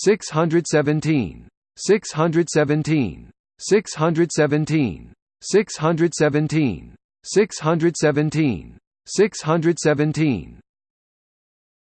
617 617 617 617 617 617